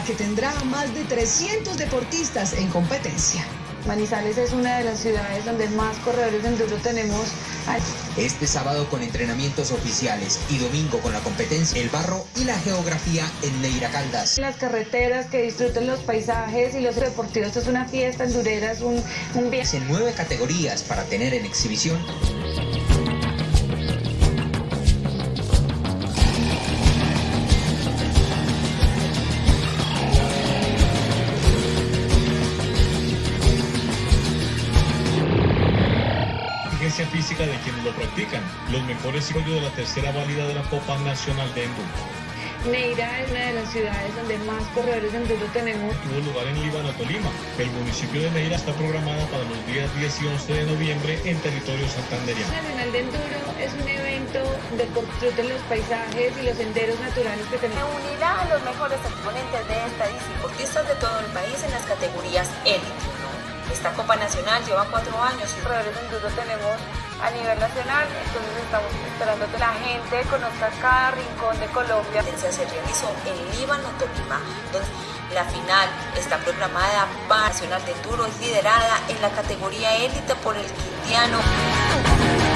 la que tendrá más de 300 deportistas en competencia. Manizales es una de las ciudades donde más corredores de enduro tenemos. Este sábado con entrenamientos oficiales y domingo con la competencia El Barro y la Geografía en Neira Caldas. Las carreteras que disfruten los paisajes y los deportivos, esto es una fiesta endurera, es un, un viaje. En nueve categorías para tener en exhibición física de quienes lo practican, los mejores ciclos de la tercera válida de la Copa Nacional de Enduro. Neira es una de las ciudades donde más corredores de enduro tenemos. Tuvo lugar en Líbano, Tolima. El municipio de Neira está programada para los días 10 y 11 de noviembre en territorio santanderiano. Nacional de Enduro es un evento de disfruten los paisajes y los senderos naturales que tenemos. Se unirá a los mejores exponentes de esta disciplina de todo el país en las categorías élite. Esta Copa Nacional lleva cuatro años corredores enduro tenemos a nivel nacional, entonces estamos esperando que la gente conozca cada rincón de Colombia. Se realizó en Líbano, Tolima, donde la final está programada para Nacional de Enduro, es liderada en la categoría élite por el Quintiano.